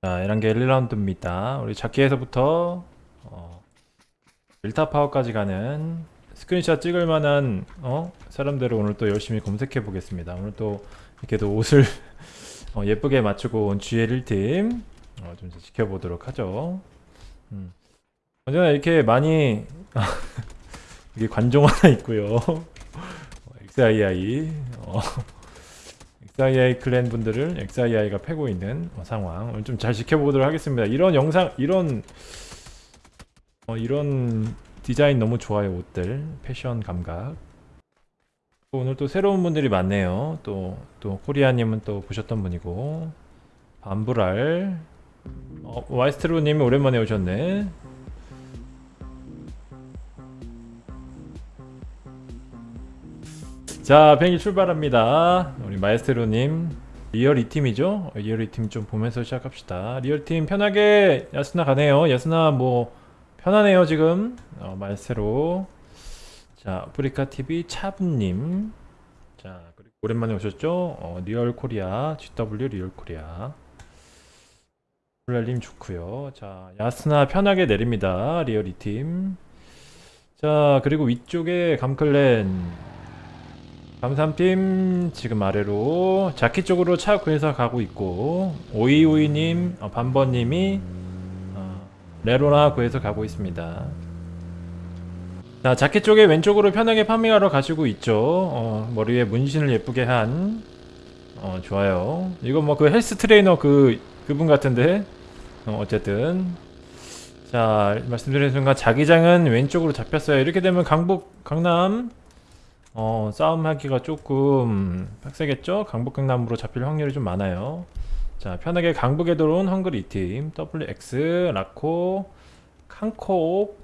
자, 에란게 1라운드입니다. 우리 작기에서부터 어, 일타 파워까지 가는 스크린샷 찍을 만한 어? 사람들을 오늘 또 열심히 검색해 보겠습니다. 오늘 또 이렇게도 옷을 어, 예쁘게 맞추고 온 GL 1팀 어, 좀 지켜보도록 하죠. 음. 언제나 이렇게 많이 이게 관종 하나 있고요. 어, XII 어, XII 클랜 분들을 XII가 패고 있는 어, 상황 오늘 좀잘 지켜보도록 하겠습니다. 이런 영상 이런 어, 이런 디자인 너무 좋아요 옷들 패션 감각 오늘 또 새로운 분들이 많네요. 또 또 코리아님은 또 보셨던 분이고 반불알 어, 와이스트로님이 오랜만에 오셨네. 자, 비행기 출발합니다. 우리 마에스테로님 리얼 2팀이죠? 리얼 2팀 좀 보면서 시작합시다. 리얼 팀 편하게 야스나 가네요. 야스나 뭐 편하네요 지금. 어, 마에스테로. 자, 아프리카 TV 차분님. 자, 그리고 오랜만에 오셨죠? 어, 리얼 코리아, GW 리얼 코리아. 블랄님 좋고요. 자, 야스나 편하게 내립니다. 리얼 2팀. 자, 그리고 위쪽에 감클랜 감삼팀 지금 아래로 자키 쪽으로 차 구해서 가고 있고 오이오이님, 어, 반번님이 어, 레로나 구해서 가고 있습니다. 자 자키 쪽에 왼쪽으로 편하게 farming하러 가시고 있죠. 어, 머리에 문신을 예쁘게 한 어, 좋아요. 이거 뭐 그 헬스 트레이너 그 그분 같은데 어, 어쨌든 자 말씀드린 순간 자기장은 왼쪽으로 잡혔어요. 이렇게 되면 강북 강남 어, 싸움하기가 조금 빡세겠죠? 강북 강남으로 잡힐 확률이 좀 많아요. 자, 편하게 강북에 들어온 헝그리 팀 WX, 라코, 칸코,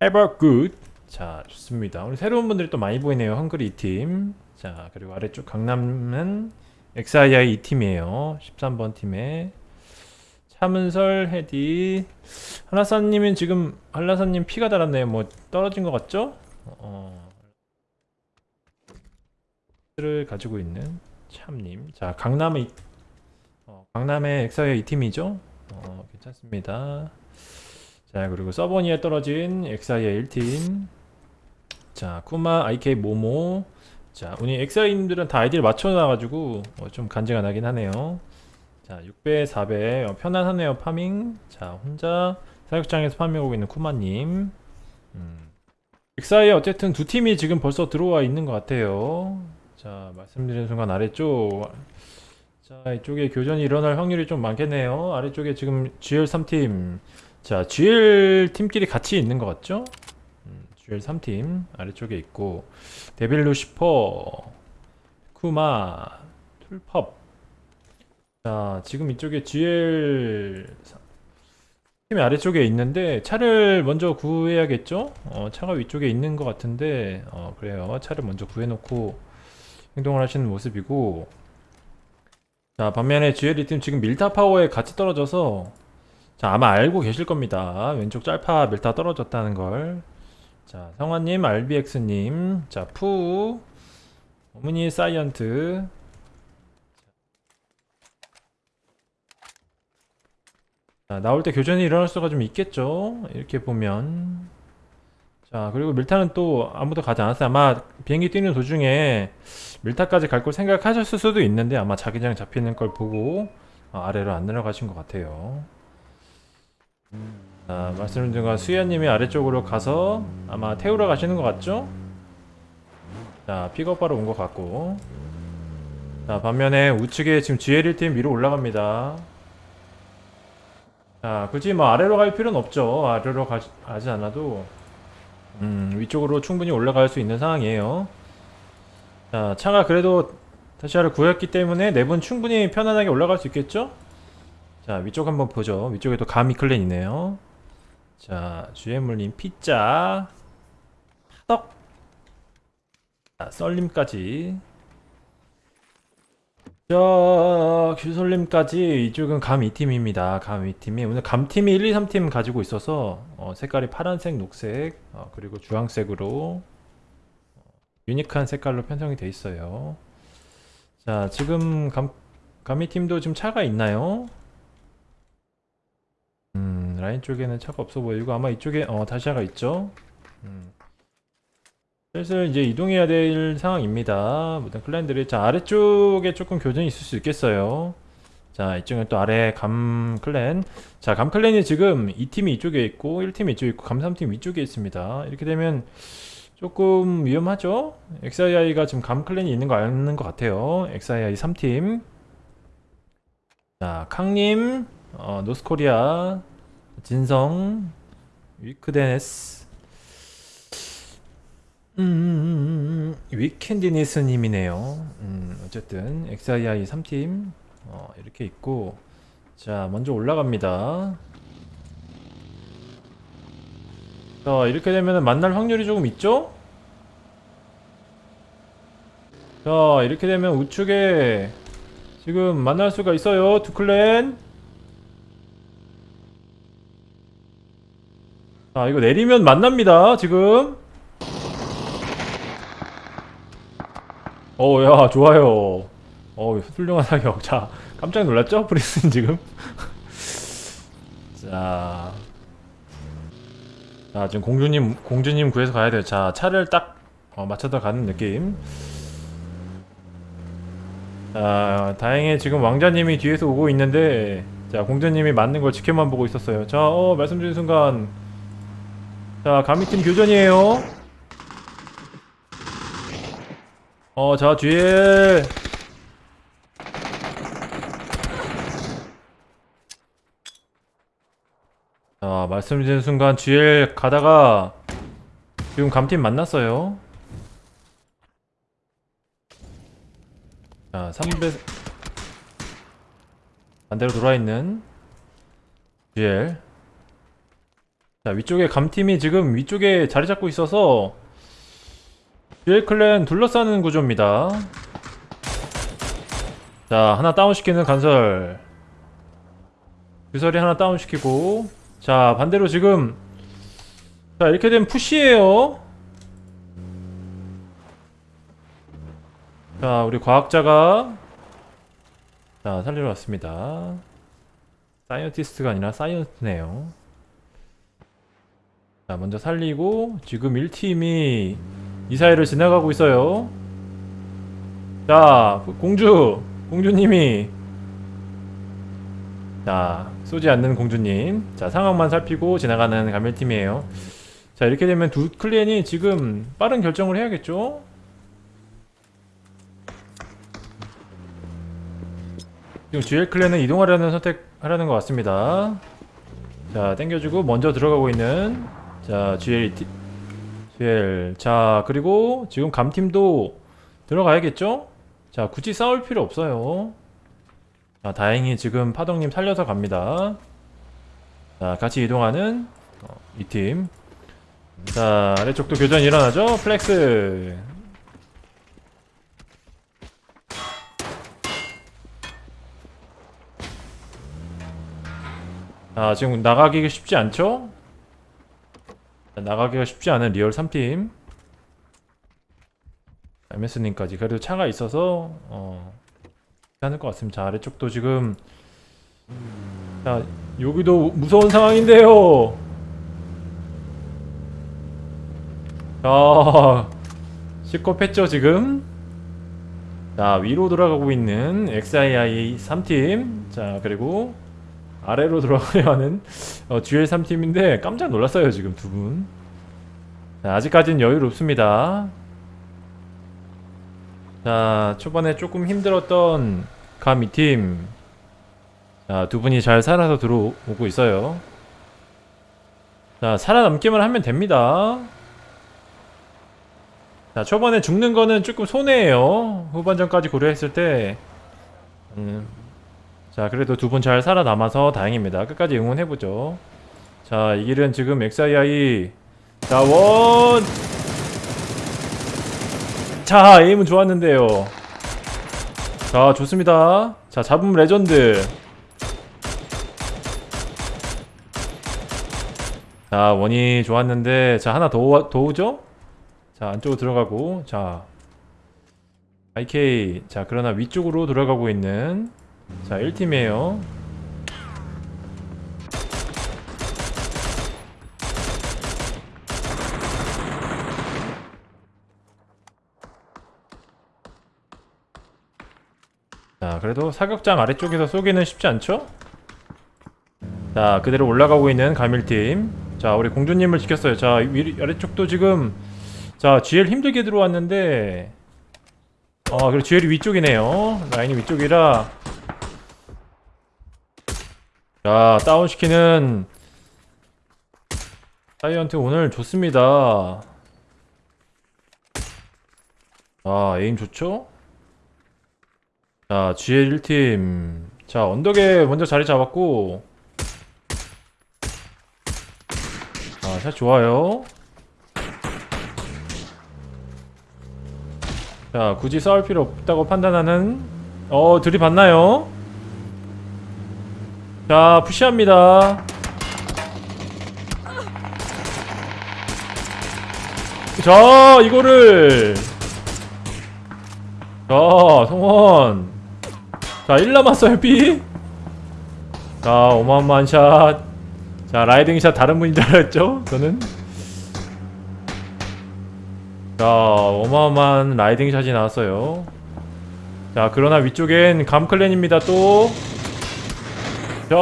에버굿. 자, 좋습니다. 우리 새로운 분들이 또 많이 보이네요. 헝그리 팀. 자, 그리고 아래쪽 강남은 XII 2팀이에요. 13번 팀에 차문설, 헤디, 한라사님은 지금 한라사님 피가 달았네요. 뭐 떨어진 것 같죠? 어, 를 가지고 있는 참님. 자, 강남의 어, 강남의 엑사의 이 팀이죠. 어, 괜찮습니다. 자, 그리고 서버니에 떨어진 엑사의 1팀. 자, 쿠마, IK, 모모. 자, 우리 엑사이님들은 다 아이디를 맞춰놔가지고 어, 좀 간지가 나긴 하네요. 자, 6배, 4배 어, 편안하네요 farming. 자, 혼자 사육장에서 farming하고 있는 쿠마님. 음. 엑사이 어쨌든 두 팀이 지금 벌써 들어와 있는 것 같아요. 자 말씀드린 순간 아래쪽 자 이쪽에 교전이 일어날 확률이 좀 많겠네요. 아래쪽에 지금 GL 3팀. 자 GL 팀끼리 같이 있는 것 같죠? 음, GL 3팀 아래쪽에 있고 데빌 루시퍼 쿠마 툴펍 자 지금 이쪽에 GL 팀이 아래쪽에 있는데 차를 먼저 구해야겠죠? 어, 차가 위쪽에 있는 것 같은데 어, 그래요. 차를 먼저 구해놓고 행동을 하시는 모습이고 자 반면에 GLE팀 지금 밀타 파워에 같이 떨어져서 자 아마 알고 계실 겁니다. 왼쪽 짤파 밀타 떨어졌다는 걸자 성화님 RBX님 자푸 어머니 사이언트. 자 나올 때 교전이 일어날 수가 좀 있겠죠? 이렇게 보면. 자 그리고 밀타는 또 아무도 가지 않았어요. 아마 비행기 뛰는 도중에 밀타까지 갈 걸 생각하셨을 수도 있는데 아마 자기장 잡히는 걸 보고 어, 아래로 안 내려가신 것 같아요. 자 말씀드린 순간 수야님이 아래쪽으로 가서 아마 태우러 가시는 것 같죠? 자 픽업바로 온것 같고. 자 반면에 우측에 지금 GL1팀 위로 올라갑니다. 자 굳이 뭐 아래로 갈 필요는 없죠. 아래로 가, 가지 않아도 음, 위쪽으로 충분히 올라갈 수 있는 상황이에요 자 차가 그래도 다시아를 구했기 때문에 내분 충분히 편안하게 올라갈 수 있겠죠? 자 위쪽 한번 보죠. 위쪽에도 가미 클랜 있네요. 자 주애물님 피자. 떡. 자, 썰림까지. 자 규솔님까지. 이쪽은 감 2팀입니다. 감 2팀이. 오늘 감팀이 1, 2, 3팀 가지고 있어서 어, 색깔이 파란색, 녹색 어, 그리고 주황색으로. 어, 유니크한 색깔로 편성이 되어 있어요 자 지금 감, 감히 팀도 지금 차가 있나요? 라인 쪽에는 차가 없어 보이고 아마 이쪽에 어 다시아가 있죠. 음. 슬슬 이제 이동해야 될 상황입니다. 모든 클랜들이 자 아래쪽에 조금 교전이 있을 수 있겠어요. 자 이쪽은 또 아래 감 클랜 자 감 클랜이 지금 이 팀이 이쪽에 있고 1팀이 이쪽에 있고 감 3팀 위쪽에 있습니다. 이렇게 되면 조금 위험하죠? XII가 지금 감 클랜이 있는 거 아는 것 같아요. XII 3팀 자 캉님 어, 노스코리아 진성 위크데네스 음, 음, 음, 음, 위켄디니스님이네요. 음, 어쨌든 XII 3팀 어, 이렇게 있고 자 먼저 올라갑니다. 자 이렇게 되면 만날 확률이 조금 있죠? 자 이렇게 되면 우측에 지금 만날 수가 있어요 두 클랜. 자 이거 내리면 만납니다 지금. 어야 좋아요. 어 훌륭한 사격. 자 깜짝 놀랐죠 프리스는 지금? 자, 자 지금 공주님 공주님 구해서 가야 돼요. 자 차를 딱 어, 맞춰서 가는 느낌. 자 다행히 지금 왕자님이 뒤에서 오고 있는데 자 공주님이 맞는 걸 지켜만 보고 있었어요. 자 어 말씀드린 순간. 자 가미팀 교전이에요. 어자 뒤에 자 말씀드린 순간 GL 가다가 지금 감팀 만났어요. 자300 반대로 돌아있는 GL 자 위쪽에 감팀이 지금 위쪽에 자리 잡고 있어서 GL 클랜 둘러싸는 구조입니다. 자 하나 다운시키는 간설. 규설이 하나 다운시키고 자 반대로 지금. 자 이렇게 되면 push에요. 자 우리 과학자가. 자 살리러 왔습니다. scientist가 아니라 science네요. 자 먼저 살리고 지금 1팀이 이 사이를 지나가고 있어요. 자 공주 공주님이. 자 쏘지 않는 공주님. 자 상황만 살피고 지나가는 가멜팀이에요. 자 이렇게 되면 두 클랜이 지금 빠른 결정을 해야겠죠? 지금 GL 클랜은 이동하려는 선택하려는 것 같습니다. 자 땡겨주고 먼저 들어가고 있는 자 GL 티- GL 자 그리고 지금 감팀도 들어가야겠죠? 자 굳이 싸울 필요 없어요 자, 다행히 지금 파동님 살려서 갑니다. 자, 같이 이동하는 어, 이 팀. 자, 아래쪽도 교전 일어나죠? 플렉스. 자, 지금 나가기가 쉽지 않죠? 자, 나가기가 쉽지 않은 리얼 3팀. MS님까지. 그래도 차가 있어서, 어, 괜찮을 것 같습니다. 자, 아래쪽도 지금 자 여기도 무서운 상황인데요. 자 시겁했죠 지금. 자 위로 돌아가고 있는 XII 3팀. 자 그리고 아래로 돌아가려 하는 어, GL 3팀인데 깜짝 놀랐어요 지금 두 분. 자, 아직까지는 여유롭습니다. 자 초반에 조금 힘들었던 감 2팀. 자두 분이 잘 살아서 들어오고 있어요. 자 살아남기만 하면 됩니다. 자 초반에 죽는 거는 조금 손해예요. 후반전까지 고려했을 때. 음, 자 그래도 두 분 잘 살아남아서 다행입니다. 끝까지 응원해보죠. 자 이 길은 지금 XII 자원 자 에임은 좋았는데요. 자 좋습니다. 자 잡음 레전드. 자 원이 좋았는데 자 하나 더, 오- 더 오죠? 자 안쪽으로 들어가고 자. IK 자 그러나 위쪽으로 돌아가고 있는 자 1팀이에요 그래도 사격장 아래쪽에서 쏘기는 쉽지 않죠? 자 그대로 올라가고 있는 가밀팀. 자 우리 공주님을 지켰어요. 자 위, 아래쪽도 지금 자 GL 힘들게 들어왔는데 어 그리고 GL이 위쪽이네요. 라인이 위쪽이라. 자 다운시키는 사이언트 오늘 좋습니다. 자 에임 좋죠? 자 GL 1팀. 자 언덕에 먼저 자리 잡았고. 자샷 좋아요. 자 굳이 싸울 필요 없다고 판단하는 어 들이받나요? 자 푸시합니다. 자 이거를. 자 성원 자 1 남았어요 B 자 어마어마한 샷자 라이딩 샷 다른 분인 줄 알았죠? 저는? 자 어마어마한 라이딩 샷이 나왔어요. 자 그러나 위쪽엔 감클랜입니다 또 자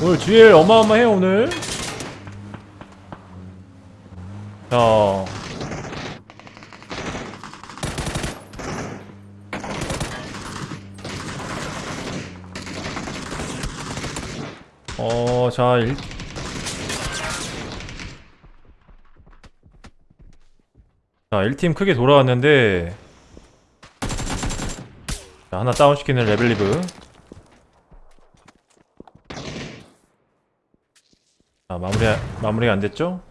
오늘 GL 어마어마해요 오늘. 자 어, 자, 일... 자, 1팀 크게 돌아왔는데 자, 하나 다운시키는 레벨리브. 자, 마무리, 마무리가 안됐죠?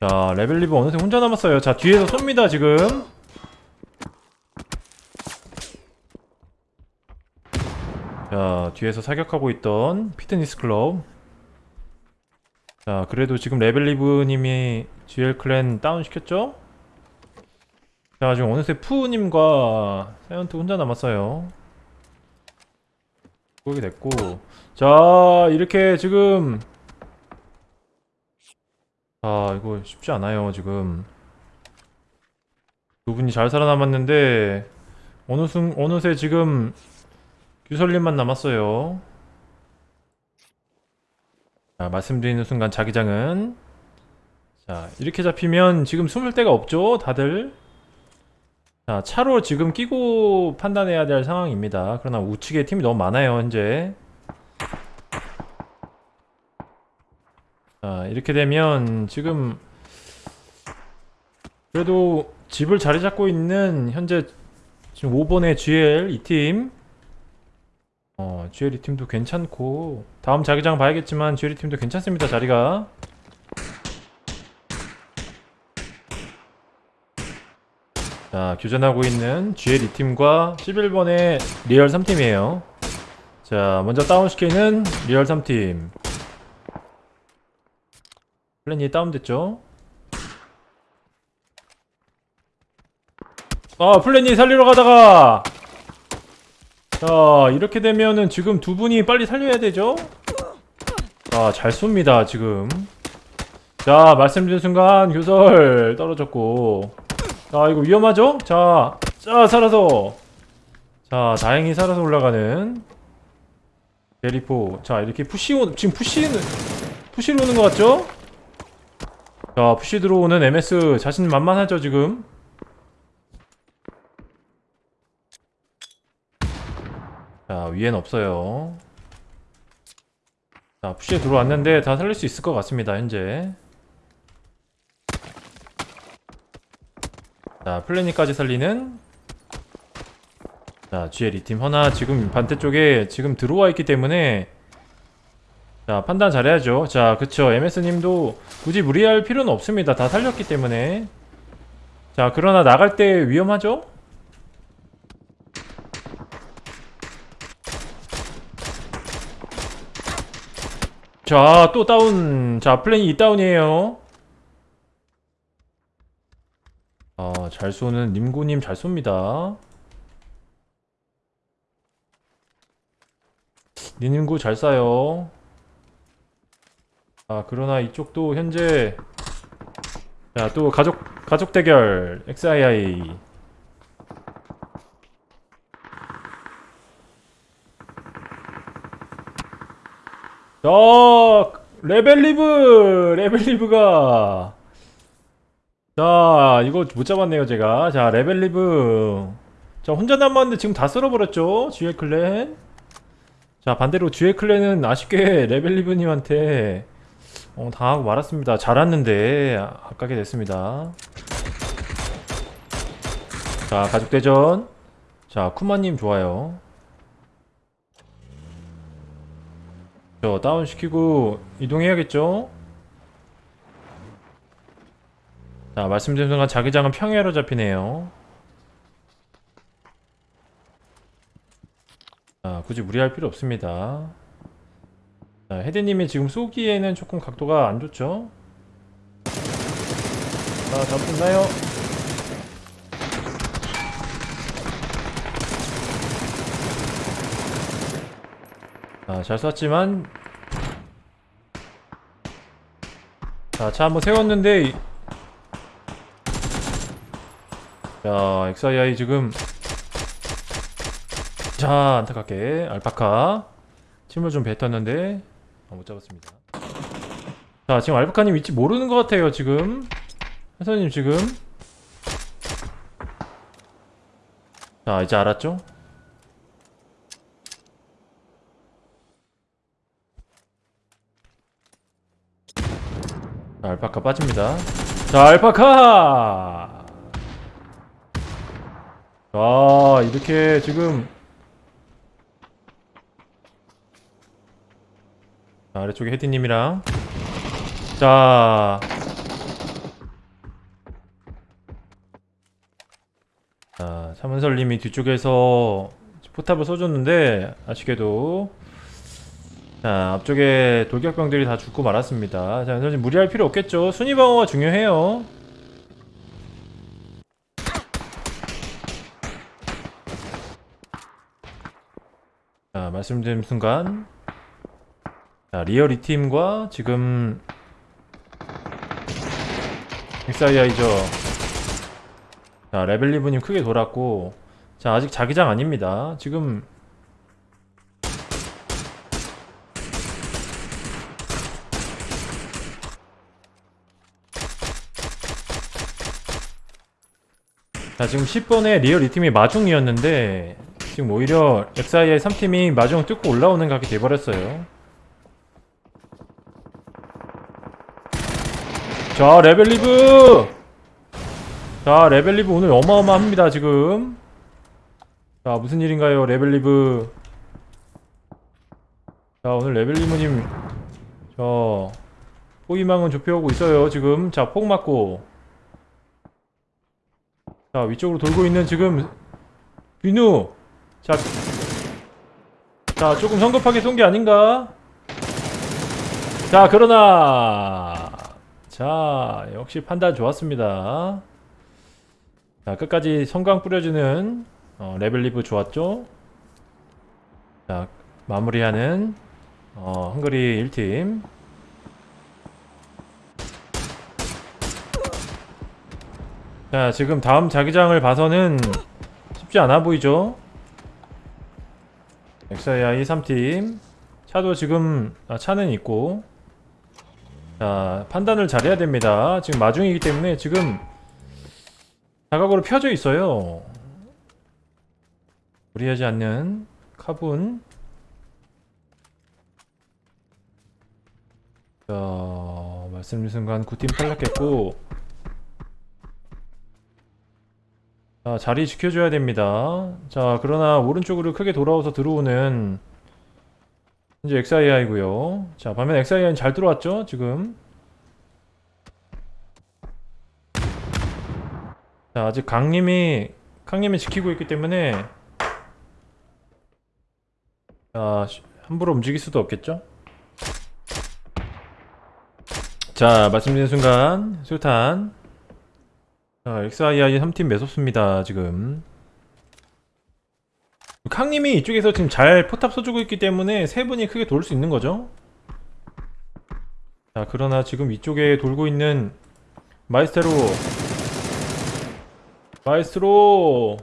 자, 레벨리브 어느새 혼자 남았어요. 자, 뒤에서 쏩니다, 지금 자 뒤에서 사격하고 있던 피트니스 클럽. 자 그래도 지금 레벨리브님이 GL 클랜 다운시켰죠? 자 지금 어느새 푸우님과 사이언트 혼자 남았어요. 그렇게 됐고. 자 이렇게 지금. 아 이거 쉽지 않아요 지금. 두 분이 잘 살아남았는데 어느 순 어느새 지금 규설님만 남았어요. 자, 말씀드리는 순간 자기장은 자, 이렇게 잡히면 지금 숨을 데가 없죠, 다들. 자, 차로 지금 끼고 판단해야 될 상황입니다. 그러나 우측에 팀이 너무 많아요, 현재. 자, 이렇게 되면 지금 그래도 집을 자리 잡고 있는 현재 지금 5번의 GL 이팀 어, GL 이 팀도 괜찮고. 다음 자기장 봐야겠지만 GL 이 팀도 괜찮습니다 자리가. 자 교전하고 있는 GL 이 팀과 11번의 리얼 3팀이에요. 자 먼저 다운시키는 리얼 3팀. 플랜이 다운됐죠? 아 플랜이 살리러 가다가 자 이렇게 되면은 지금 두 분이 빨리 살려야 되죠? 자잘 쏩니다 지금 자 말씀드린 순간 교설 떨어졌고 자 이거 위험하죠? 자, 자 살아서 자 다행히 살아서 올라가는 베리포 자 이렇게 push 오 지금 push는 push로 오는 것 같죠? 자 push 들어오는 MS 자신 만만하죠 지금 자 위엔 없어요. 자 push에 들어왔는데 다 살릴 수 있을 것 같습니다 현재. 자 플래니까지 살리는. 자 GL 2팀. 허나 지금 반대쪽에 지금 들어와 있기 때문에 자 판단 잘해야죠. 자 그쵸. MS님도 굳이 무리할 필요는 없습니다. 다 살렸기 때문에. 자 그러나 나갈 때 위험하죠? 자, 또 다운. 자, 플랜이 2다운이에요. 아, 잘 쏘는 님고님 잘 쏩니다. 니님고 잘 쏴요. 아, 그러나 이쪽도 현재 자, 또 가족 가족 대결 XII 자, 레벨리브! 레벨리브가. 자, 이거 못 잡았네요, 제가. 자, 레벨리브. 자, 혼자 남았는데 지금 다 쓸어버렸죠? 듀엘 클랜. 자, 반대로 듀엘 클랜은 아쉽게 레벨리브님한테 어, 당하고 말았습니다. 잘 왔는데, 아깝게 됐습니다. 자, 가족대전. 자, 쿠마님 좋아요. 저 다운시키고 이동해야겠죠? 자 말씀드린 순간 자기장은 평야로 잡히네요 자 굳이 무리할 필요 없습니다 자 헤드님이 지금 쏘기에는 조금 각도가 안 좋죠? 자 잡혔나요? 자, 잘 쐈지만. 자, 차 한번 세웠는데 이- 자, XII 지금 자, 안타깝게 알파카 침을 좀 뱉었는데 아, 못 잡았습니다. 자, 지금 알파카님 위치 모르는 것 같아요, 지금. 회사님 지금. 자, 이제 알았죠? 자, 알파카 빠집니다. 자, 알파카! 자, 이렇게 지금 자, 아래쪽에 헤디님이랑 자, 자, 차문설님이 뒤쪽에서 포탑을 쏘줬는데 아쉽게도 자 앞쪽에 돌격병들이 다 죽고 말았습니다. 자 사실 무리할 필요 없겠죠. 순위 방어가 중요해요. 자 말씀드린 순간. 자 리얼 이 팀과 지금 XII죠. 자 레벨리브님 크게 돌았고. 자 아직 자기장 아닙니다. 지금 자 지금 10번에 리얼 이 팀이 마중이었는데 지금 오히려 XII 3팀이 마중 뚫고 올라오는 각이 돼버렸어요. 자 레벨리브! 자 레벨리브 오늘 어마어마합니다 지금. 자 무슨 일인가요 레벨리브? 자 오늘 레벨리브님 저 포위망은 좁혀오고 있어요 지금. 자 폭 맞고 자 위쪽으로 돌고 있는 지금 비누. 자, 자 조금 성급하게 쏜 게 아닌가? 자 그러나. 자 역시 판단 좋았습니다. 자 끝까지 성광 뿌려주는 어, 레벨리브 좋았죠? 자 마무리하는 어, 헝그리 1팀 자 지금 다음 자기장을 봐서는 쉽지 않아 보이죠? XII 3팀. 차도 지금 아, 차는 있고. 자 판단을 잘해야 됩니다. 지금 마중이기 때문에 지금 사각으로 펴져 있어요. 무리하지 않는 카분. 자 말씀드린 순간 9팀 탈락했고 자, 자리 지켜줘야 됩니다. 자, 그러나 오른쪽으로 크게 돌아와서 들어오는 현재 XII고요. 자, 반면 XII는 잘 들어왔죠, 지금. 자, 아직 강님이 강님이 지키고 있기 때문에 자, 시- 함부로 움직일 수도 없겠죠? 자, 말씀드린 순간 수탄 자, XII 3팀 매섭습니다, 지금. 캉님이 이쪽에서 지금 잘 포탑 써주고 있기 때문에 세 분이 크게 돌 수 있는 거죠. 자, 그러나 지금 이쪽에 돌고 있는 마이스테로. 마이스트로.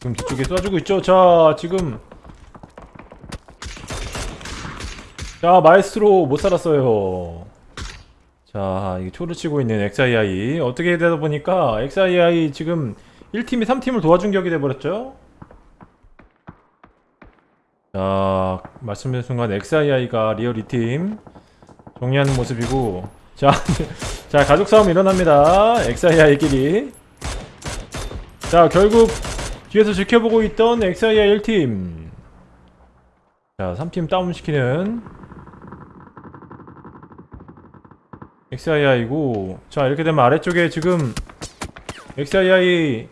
지금 뒤쪽에 쏴주고 있죠. 자, 지금. 자 마에스트로 못 살았어요 자 이게 초를 치고 있는 XII 어떻게 되다 보니까 XII 지금 1팀이 3팀을 도와준 격이 돼버렸죠? 자 말씀드린 순간 XII가 리얼 2팀 정리하는 모습이고. 자, 자 가족 싸움 일어납니다. XII끼리. 자 결국 뒤에서 지켜보고 있던 XII 1팀. 자 3팀 다운시키는 XII고. 자 이렇게 되면 아래쪽에 지금 XII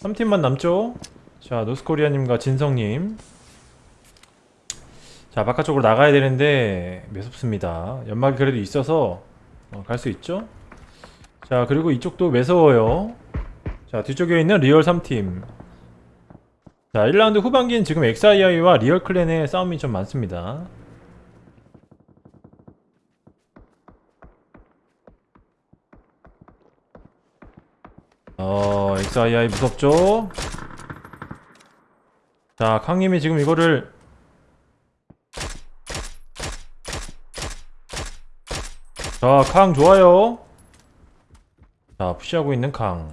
3팀만 남죠? 자 노스코리아님과 진성님. 자 바깥쪽으로 나가야 되는데 매섭습니다. 연막이 그래도 있어서 어, 갈수 있죠? 자 그리고 이쪽도 매서워요. 자 뒤쪽에 있는 리얼 3팀. 자 1라운드 후반기엔 지금 XII와 리얼 clan의 싸움이 좀 많습니다 어, XII 무섭죠? 자, 캉님이 지금 이거를 자, 캉 좋아요. 자, 푸시하고 있는 캉.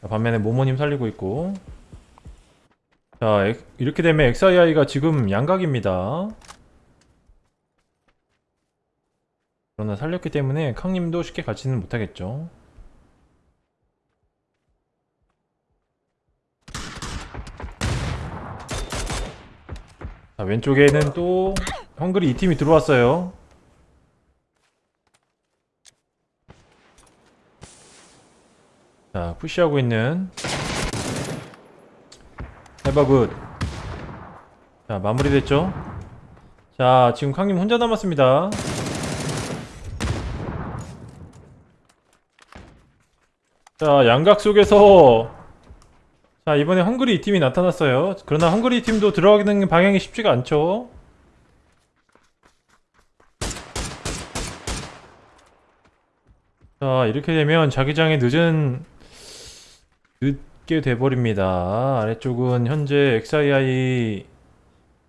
자, 반면에 모모님 살리고 있고. 자, 엑- 이렇게 되면 XII가 지금 양각입니다. 그러나 살렸기 때문에 캉님도 쉽게 가지는 못하겠죠. 자, 왼쪽에는 또 헝그리 이 팀이 들어왔어요. 자, 푸시하고 있는 해버굿. 자, 마무리됐죠? 자, 지금 캉님 혼자 남았습니다. 자, 양각 속에서 자 이번에 헝그리 이 팀이 나타났어요. 그러나 헝그리 팀도 들어가는 방향이 쉽지가 않죠. 자 이렇게 되면 자기장이 늦은 늦게 돼버립니다. 아래쪽은 현재 XII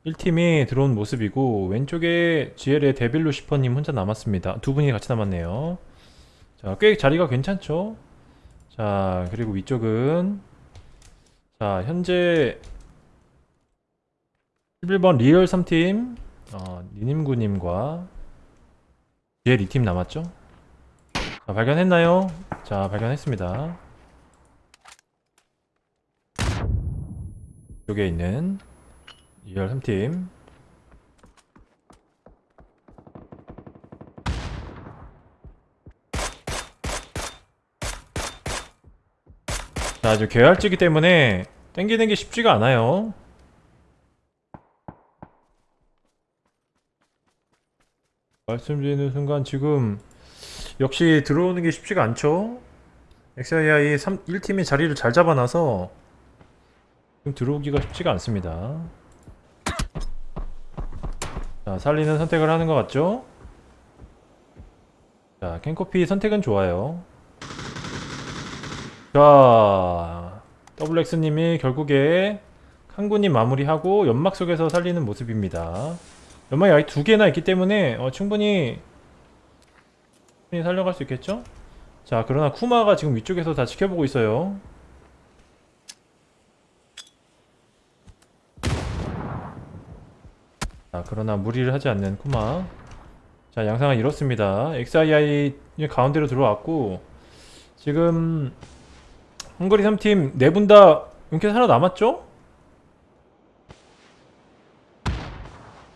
1팀이 들어온 모습이고 왼쪽에 GL의 데빌로 슈퍼님 혼자 남았습니다. 두 분이 같이 남았네요. 자 꽤 자리가 괜찮죠? 자 그리고 위쪽은 자 현재 11번 리얼 3팀 어, 니님고님과 GL 2팀 남았죠? 자 발견했나요? 자 발견했습니다 여기에 있는 리얼 3팀 자 아주 계열지기 때문에 땡기는 게 쉽지가 않아요. 말씀드리는 순간 지금 역시 들어오는 게 쉽지가 않죠? XII 3, 1팀이 자리를 잘 잡아놔서 지금 들어오기가 쉽지가 않습니다. 자 살리는 선택을 하는 것 같죠? 자 캔코피 선택은 좋아요 자 더블엑스님이 결국에 칸구님 마무리하고 연막 속에서 살리는 모습입니다. 연막이 아직 두 개나 있기 때문에 어, 충분히 살려갈 수 있겠죠? 자 그러나 쿠마가 지금 위쪽에서 다 지켜보고 있어요. 자 그러나 무리를 하지 않는 쿠마. 자 양상은 이렇습니다. XII 가운데로 들어왔고 지금 헝그리 3팀 네 분 다 용케 살아남았죠?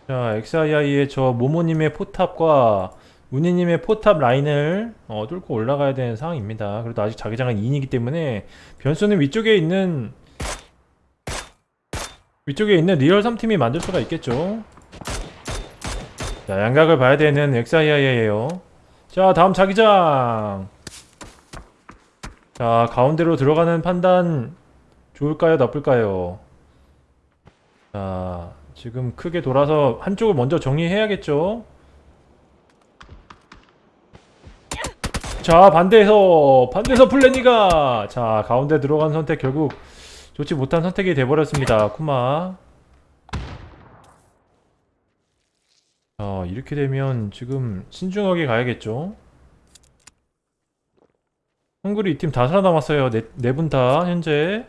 자 XII의 저 모모님의 포탑과 운이님의 포탑 라인을 어, 뚫고 올라가야 되는 상황입니다. 그래도 아직 자기장은 2인이기 때문에 변수는 위쪽에 있는 위쪽에 있는 리얼 3팀이 만들 수가 있겠죠? 자 양각을 봐야 되는 XII에요. 자 다음 자기장 자 가운데로 들어가는 판단 좋을까요? 나쁠까요? 자 지금 크게 돌아서 한쪽을 먼저 정리해야겠죠? 자 반대에서 반대에서 플래니가! 자 가운데 들어간 선택 결국 좋지 못한 선택이 돼버렸습니다. 쿠마. 자 이렇게 되면 지금 신중하게 가야겠죠 헝그리 이 팀 다 살아남았어요. 네 분 다 현재.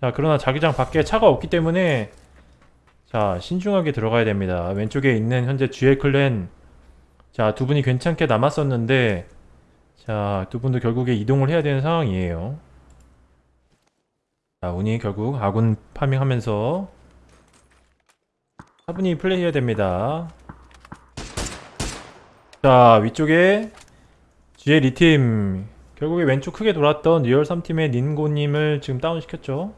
자 그러나 자기장 밖에 차가 없기 때문에 자 신중하게 들어가야 됩니다. 왼쪽에 있는 현재 GL 클랜. 자 두 분이 괜찮게 남았었는데 자 두 분도 결국에 이동을 해야 되는 상황이에요. 자 운이 결국 아군 farming하면서 차분히 플레이해야 됩니다. 자 위쪽에 GL 2팀 결국에 왼쪽 크게 돌았던 리얼 3팀의 니님고님을 지금 다운시켰죠.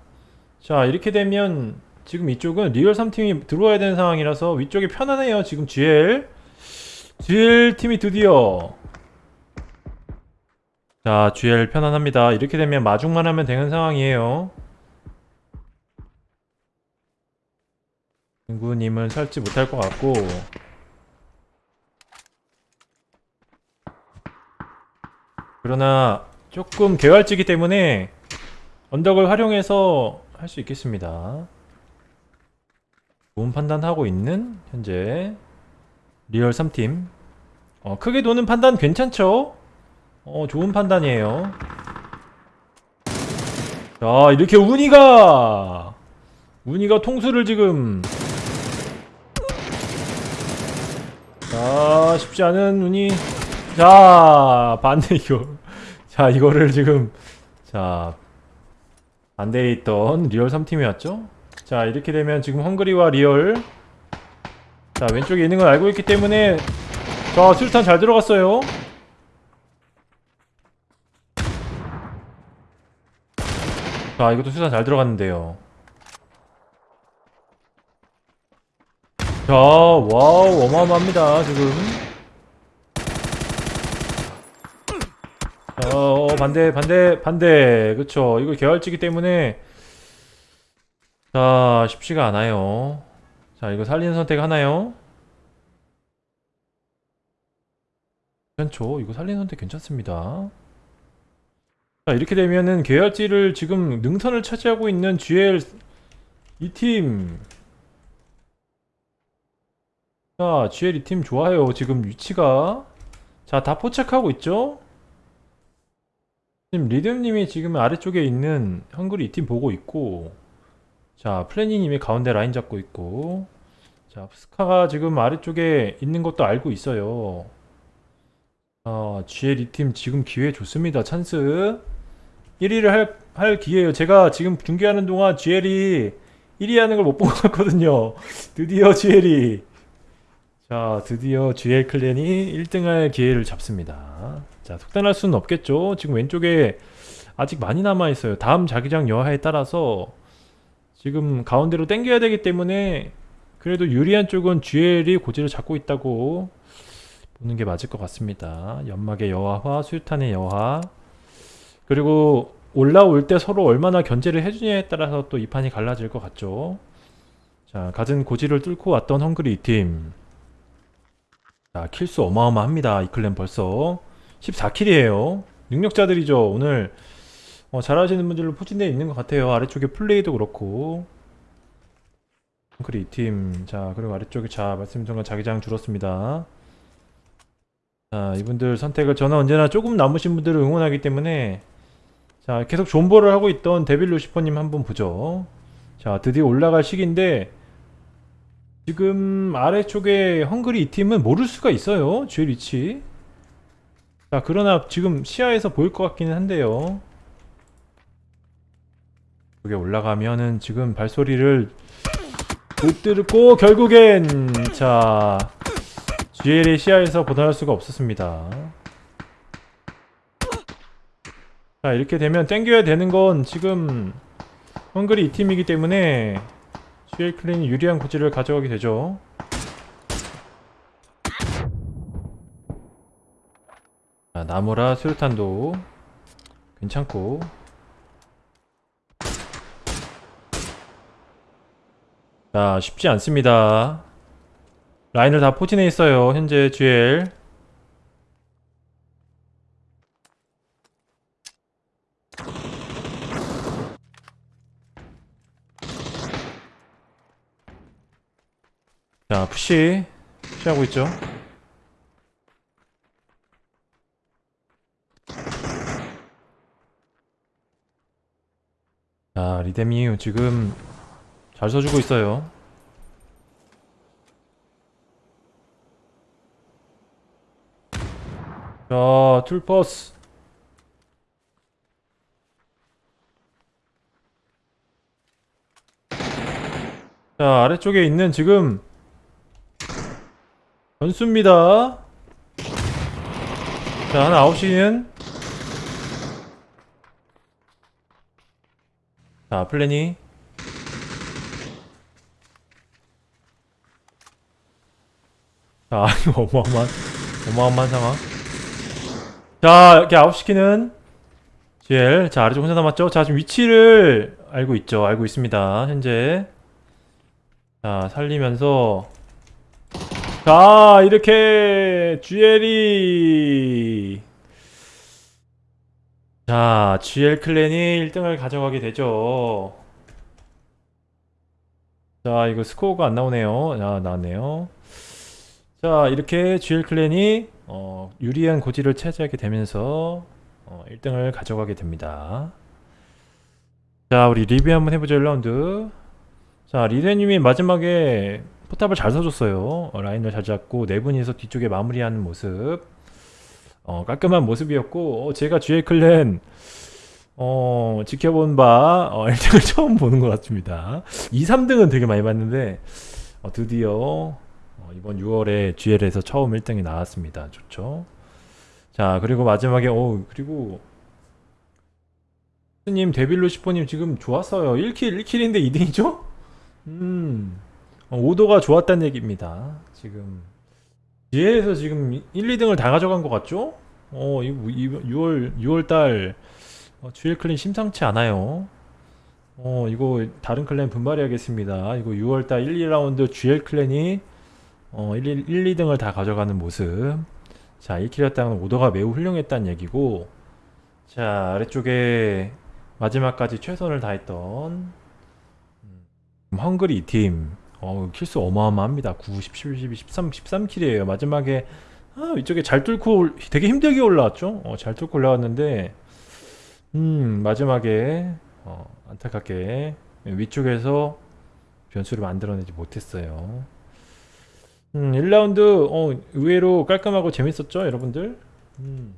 자 이렇게 되면 지금 이쪽은 리얼 3팀이 들어와야 되는 상황이라서 위쪽이 편하네요 지금 GL GL 팀이 드디어. 자 GL 편안합니다. 이렇게 되면 마중만 하면 되는 상황이에요. 닌고님은 살지 못할 것 같고 그러나 조금 개활지기 때문에 언덕을 활용해서 할 수 있겠습니다. 좋은 판단하고 있는 현재 리얼 3팀 어, 크게 도는 판단 괜찮죠? 어, 좋은 판단이에요. 자, 이렇게 운이가 운이가 통수를 지금 자, 쉽지 않은 운이 자, 반대 이거 자, 이거를 지금 자, 반대에 있던 리얼 3팀이었죠? 자, 이렇게 되면 지금 헝그리와 리얼 자, 왼쪽에 있는 걸 알고 있기 때문에 자, 수류탄 잘 들어갔어요. 자, 이것도 수류탄 잘 들어갔는데요. 자, 와우, 어마어마합니다, 지금. 어, 반대, 반대, 반대. 그쵸. 이거 개활지기 때문에. 자, 쉽지가 않아요. 자, 이거 살리는 선택 하나요? 괜찮죠? 이거 살리는 선택 괜찮습니다. 자, 이렇게 되면은 계열지를 지금 능선을 차지하고 있는 GL 이 팀. 자, GL 이팀 좋아요. 지금 위치가. 자, 다 포착하고 있죠? 지금 리듬님이 지금 아래쪽에 있는 헝그리 이팀 보고 있고, 자, 플래닝님이 가운데 라인 잡고 있고, 자, 스카가 지금 아래쪽에 있는 것도 알고 있어요. 아, GL 이팀 지금 기회 좋습니다. 찬스. 1위를 할, 할 기회예요. 제가 지금 중계하는 동안 GL이 1위 하는 걸못본것 같거든요. 드디어 GL이. 자, 드디어 GL 클랜이 1등 할 기회를 잡습니다. 자, 속단할 수는 없겠죠. 지금 왼쪽에 아직 많이 남아있어요. 다음 자기장 여하에 따라서 지금 가운데로 당겨야 되기 때문에 그래도 유리한 쪽은 GL이 고지를 잡고 있다고 보는 게 맞을 것 같습니다. 연막의 여하와 수류탄의 여하 그리고 올라올 때 서로 얼마나 견제를 해주냐에 따라서 또 이 판이 갈라질 것 같죠. 자, 갖은 고지를 뚫고 왔던 헝그리 팀. 자, 킬수 어마어마합니다. 이 클랜 벌써 14킬이에요. 능력자들이죠. 오늘 어, 잘하시는 분들로 포진되어 있는 것 같아요. 아래쪽에 플레이도 그렇고. 헝그리 팀. 자, 그리고 아래쪽에 자, 말씀 전과 자기장 줄었습니다. 자, 이분들 선택을 저는 언제나 조금 남으신 분들을 응원하기 때문에 자, 계속 존버를 하고 있던 데빌 루시퍼님 한번 보죠. 자, 드디어 올라갈 시기인데 지금 아래쪽에 헝그리 이 팀은 모를 수가 있어요. 주엘 위치. 자, 그러나 지금 시야에서 보일 것 같기는 한데요. 여기 올라가면은 지금 발소리를 못 듣고 결국엔 자 GL의 시야에서 벗어날 수가 없었습니다. 자 이렇게 되면 땡겨야 되는 건 지금 헝그리 이 팀이기 때문에 GL 클랜이 유리한 고지를 가져가게 되죠. 자, 나무라 수류탄도 괜찮고 자 쉽지 않습니다. 라인을 다 포진해 있어요. 현재 GL. 자, 푸시. 취하고 있죠. 리데미 지금 잘 써주고 있어요. 자, 툴퍼스. 자, 아래쪽에 있는 지금 변수입니다. 자, 하나 9시는 자, 플래니 자, 어마어마한 어마어마한 상황. 자, 이렇게 9시키는 GL. 자, 아래쪽 혼자 남았죠? 자, 지금 위치를 알고 있죠. 알고 있습니다. 현재. 자, 살리면서 자, 이렇게 GL이 자, GL 클랜이 1등을 가져가게 되죠. 자, 이거 스코어가 안 나오네요. 아, 나왔네요. 자, 이렇게 GL 클랜이 어, 유리한 고지를 차지하게 되면서 어, 1등을 가져가게 됩니다. 자, 우리 리뷰 한번 해보죠, 1라운드. 자, 리레님이 마지막에 포탑을 잘 써줬어요. 어, 라인을 잘 잡고 네 분이서 뒤쪽에 마무리하는 모습. 어, 깔끔한 모습이었고, 어, 제가 GL 클랜 어, 지켜본 바 어, 1등을 처음 보는 것 같습니다. 2, 3등은 되게 많이 봤는데 어, 드디어 어, 이번 6월에 GL에서 처음 1등이 나왔습니다. 좋죠. 자, 그리고 마지막에 어, 그리고 스님 데빌로 시포님 지금 좋았어요. 1킬, 1킬인데 2등이죠? 음, 어, 오도가 좋았다는 얘기입니다. 지금 GL에서 지금 1, 2등을 다 가져간 것 같죠? 어, 이거 6월 6월 달 어, GL 클랜 심상치 않아요. 어, 이거 다른 클랜 분발해야겠습니다. 이거 6월 달 1, 2라운드 GL 클랜이 어, 1, 1, 2등을 다 가져가는 모습. 자, 1킬이었다는 오더가 매우 훌륭했다는 얘기고, 자, 아래쪽에 마지막까지 최선을 다했던 음, 헝그리 팀. 어, 킬수 어마어마합니다. 9, 10, 11, 12, 13, 13킬이에요. 마지막에 아, 이쪽에 잘 뚫고 올- 되게 힘들게 올라왔죠? 어, 잘 뚫고 올라왔는데 음, 마지막에 어, 안타깝게 위쪽에서 변수를 만들어내지 못했어요. 음, 1라운드 어, 의외로 깔끔하고 재밌었죠, 여러분들? 음.